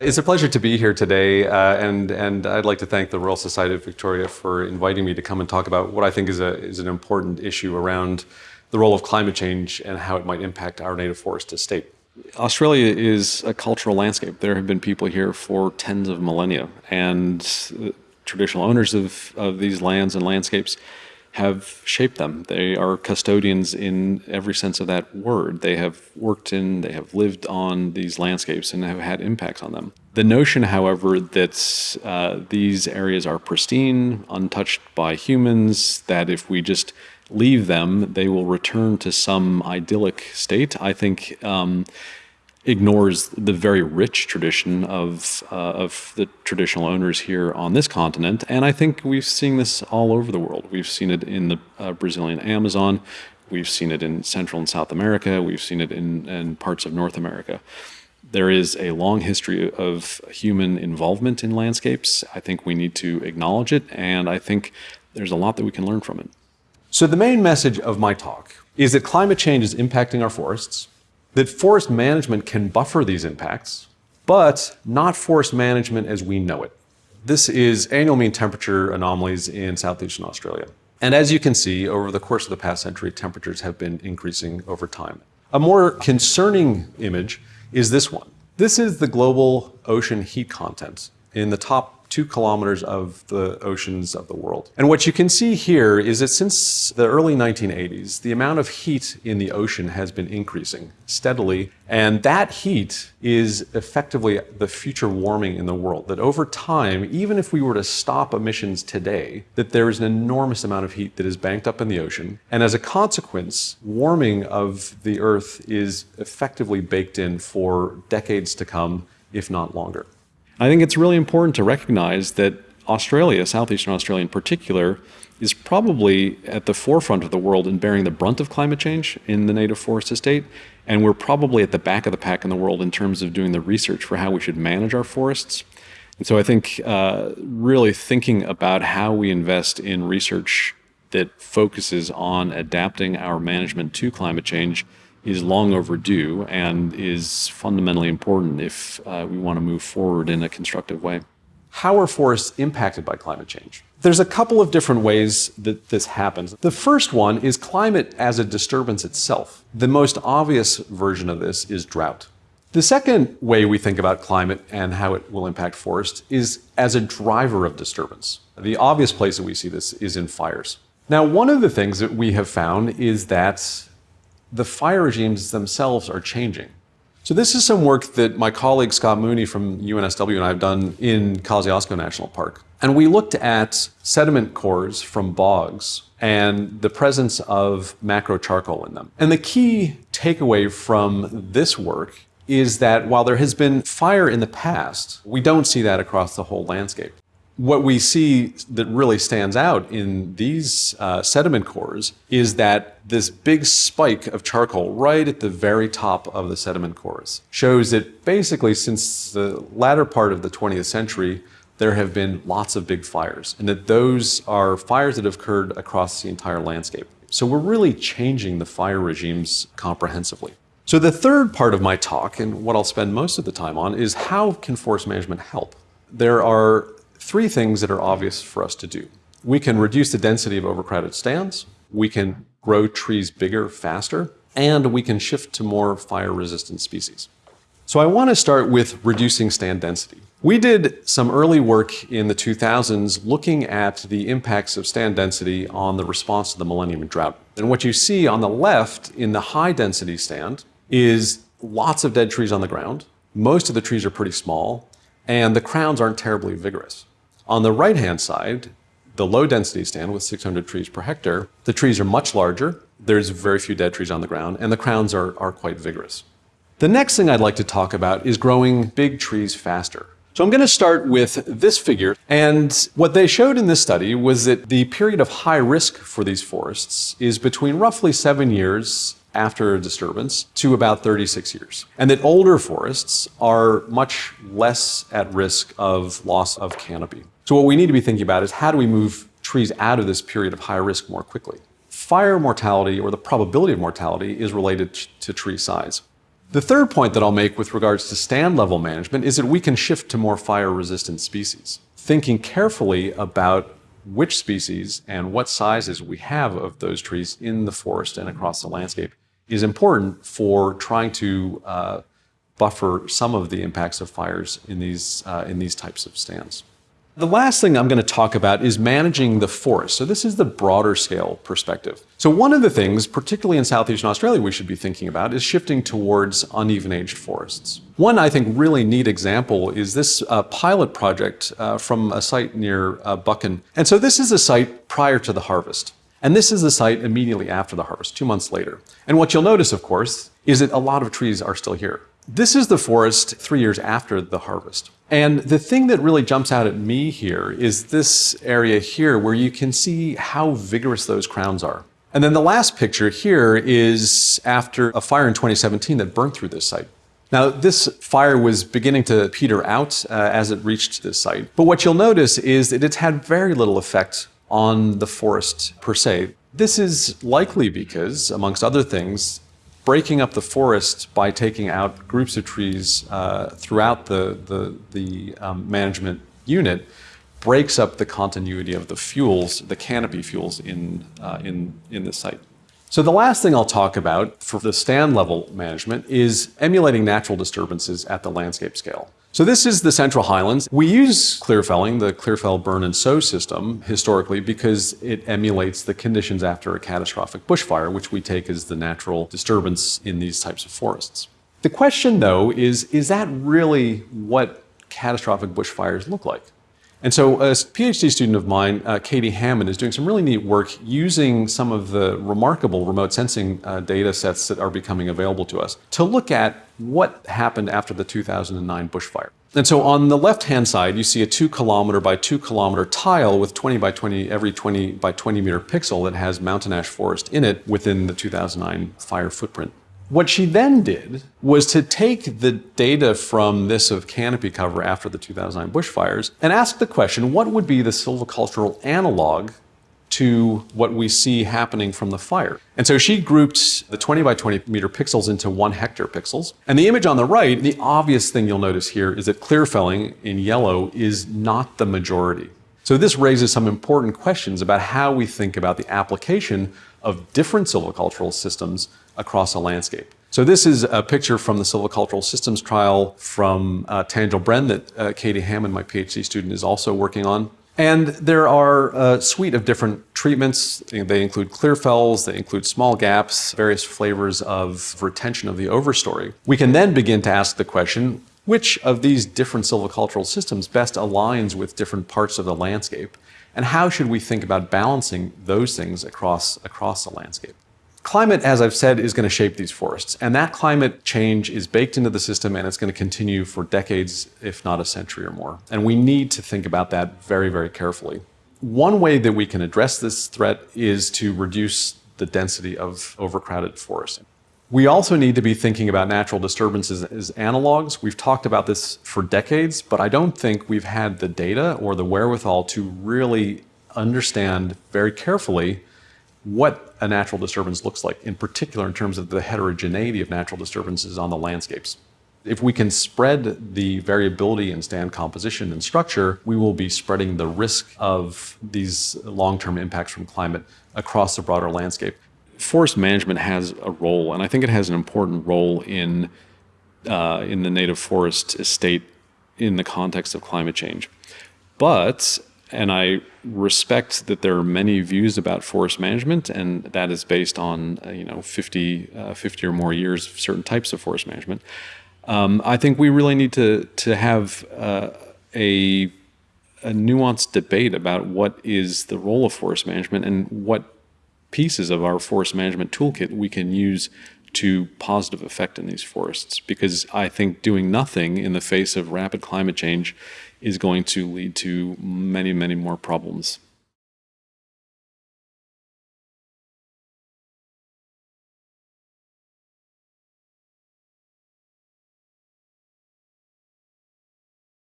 It's a pleasure to be here today, uh, and, and I'd like to thank the Royal Society of Victoria for inviting me to come and talk about what I think is, a, is an important issue around the role of climate change and how it might impact our native forest estate. Australia is a cultural landscape. There have been people here for tens of millennia, and traditional owners of, of these lands and landscapes have shaped them. They are custodians in every sense of that word. They have worked in, they have lived on these landscapes and have had impacts on them. The notion, however, that uh, these areas are pristine, untouched by humans, that if we just leave them, they will return to some idyllic state, I think um, ignores the very rich tradition of, uh, of the traditional owners here on this continent. And I think we've seen this all over the world. We've seen it in the uh, Brazilian Amazon. We've seen it in Central and South America. We've seen it in, in parts of North America. There is a long history of human involvement in landscapes. I think we need to acknowledge it, and I think there's a lot that we can learn from it. So the main message of my talk is that climate change is impacting our forests, that forest management can buffer these impacts, but not forest management as we know it. This is annual mean temperature anomalies in southeastern Australia. And as you can see, over the course of the past century, temperatures have been increasing over time. A more concerning image is this one. This is the global ocean heat content in the top two kilometers of the oceans of the world. And what you can see here is that since the early 1980s, the amount of heat in the ocean has been increasing steadily. And that heat is effectively the future warming in the world. That over time, even if we were to stop emissions today, that there is an enormous amount of heat that is banked up in the ocean. And as a consequence, warming of the Earth is effectively baked in for decades to come, if not longer. I think it's really important to recognize that Australia, Southeastern Australia in particular, is probably at the forefront of the world in bearing the brunt of climate change in the native forest estate. And we're probably at the back of the pack in the world in terms of doing the research for how we should manage our forests. And so I think uh, really thinking about how we invest in research that focuses on adapting our management to climate change is long overdue and is fundamentally important if uh, we want to move forward in a constructive way. How are forests impacted by climate change? There's a couple of different ways that this happens. The first one is climate as a disturbance itself. The most obvious version of this is drought. The second way we think about climate and how it will impact forests is as a driver of disturbance. The obvious place that we see this is in fires. Now, one of the things that we have found is that the fire regimes themselves are changing. So this is some work that my colleague Scott Mooney from UNSW and I have done in Kosciuszko National Park. And we looked at sediment cores from bogs and the presence of macro charcoal in them. And the key takeaway from this work is that while there has been fire in the past, we don't see that across the whole landscape what we see that really stands out in these uh, sediment cores is that this big spike of charcoal right at the very top of the sediment cores shows that basically since the latter part of the 20th century, there have been lots of big fires and that those are fires that have occurred across the entire landscape. So we're really changing the fire regimes comprehensively. So the third part of my talk, and what I'll spend most of the time on, is how can forest management help? There are three things that are obvious for us to do. We can reduce the density of overcrowded stands, we can grow trees bigger faster, and we can shift to more fire-resistant species. So I want to start with reducing stand density. We did some early work in the 2000s looking at the impacts of stand density on the response to the Millennium Drought. And what you see on the left in the high density stand is lots of dead trees on the ground. Most of the trees are pretty small, and the crowns aren't terribly vigorous. On the right-hand side, the low density stand with 600 trees per hectare, the trees are much larger, there's very few dead trees on the ground, and the crowns are, are quite vigorous. The next thing I'd like to talk about is growing big trees faster. So I'm going to start with this figure, and what they showed in this study was that the period of high risk for these forests is between roughly seven years after a disturbance to about 36 years. And that older forests are much less at risk of loss of canopy. So what we need to be thinking about is how do we move trees out of this period of high risk more quickly? Fire mortality or the probability of mortality is related to tree size. The third point that I'll make with regards to stand level management is that we can shift to more fire resistant species. Thinking carefully about which species and what sizes we have of those trees in the forest and across the landscape is important for trying to uh, buffer some of the impacts of fires in these, uh, in these types of stands. The last thing I'm going to talk about is managing the forest. So this is the broader scale perspective. So one of the things, particularly in southeastern Australia, we should be thinking about is shifting towards uneven aged forests. One, I think, really neat example is this uh, pilot project uh, from a site near uh, Buchan. And so this is a site prior to the harvest. And this is the site immediately after the harvest, two months later. And what you'll notice, of course, is that a lot of trees are still here. This is the forest three years after the harvest. And the thing that really jumps out at me here is this area here where you can see how vigorous those crowns are. And then the last picture here is after a fire in 2017 that burnt through this site. Now, this fire was beginning to peter out uh, as it reached this site. But what you'll notice is that it's had very little effect on the forest per se. This is likely because, amongst other things, breaking up the forest by taking out groups of trees uh, throughout the, the, the um, management unit breaks up the continuity of the fuels, the canopy fuels in, uh, in, in the site. So the last thing I'll talk about for the stand level management is emulating natural disturbances at the landscape scale. So this is the Central Highlands. We use clear felling, the clear fell burn and sow system historically because it emulates the conditions after a catastrophic bushfire, which we take as the natural disturbance in these types of forests. The question though is, is that really what catastrophic bushfires look like? And so a PhD student of mine, uh, Katie Hammond, is doing some really neat work using some of the remarkable remote sensing uh, data sets that are becoming available to us to look at what happened after the 2009 bushfire. And so on the left-hand side, you see a two kilometer by two kilometer tile with 20 by 20, every 20 by 20 meter pixel that has mountain ash forest in it within the 2009 fire footprint. What she then did was to take the data from this of canopy cover after the 2009 bushfires and ask the question, what would be the silvicultural analog to what we see happening from the fire. And so she grouped the 20 by 20 meter pixels into one hectare pixels. And the image on the right, the obvious thing you'll notice here is that clear felling in yellow is not the majority. So this raises some important questions about how we think about the application of different silvicultural systems across a landscape. So this is a picture from the silvicultural systems trial from uh, Tanjil Bren that uh, Katie Hammond, my PhD student, is also working on. And there are a suite of different treatments. They include clear fells, they include small gaps, various flavors of retention of the overstory. We can then begin to ask the question, which of these different silvicultural systems best aligns with different parts of the landscape? And how should we think about balancing those things across, across the landscape? Climate, as I've said, is going to shape these forests. And that climate change is baked into the system and it's going to continue for decades, if not a century or more. And we need to think about that very, very carefully. One way that we can address this threat is to reduce the density of overcrowded forests. We also need to be thinking about natural disturbances as analogs. We've talked about this for decades, but I don't think we've had the data or the wherewithal to really understand very carefully what a natural disturbance looks like, in particular in terms of the heterogeneity of natural disturbances on the landscapes. If we can spread the variability in stand composition and structure, we will be spreading the risk of these long-term impacts from climate across the broader landscape. Forest management has a role, and I think it has an important role in, uh, in the native forest estate in the context of climate change. But and I respect that there are many views about forest management, and that is based on uh, you know 50, uh, 50 or more years of certain types of forest management. Um, I think we really need to to have uh, a a nuanced debate about what is the role of forest management and what pieces of our forest management toolkit we can use to positive effect in these forests. Because I think doing nothing in the face of rapid climate change is going to lead to many, many more problems.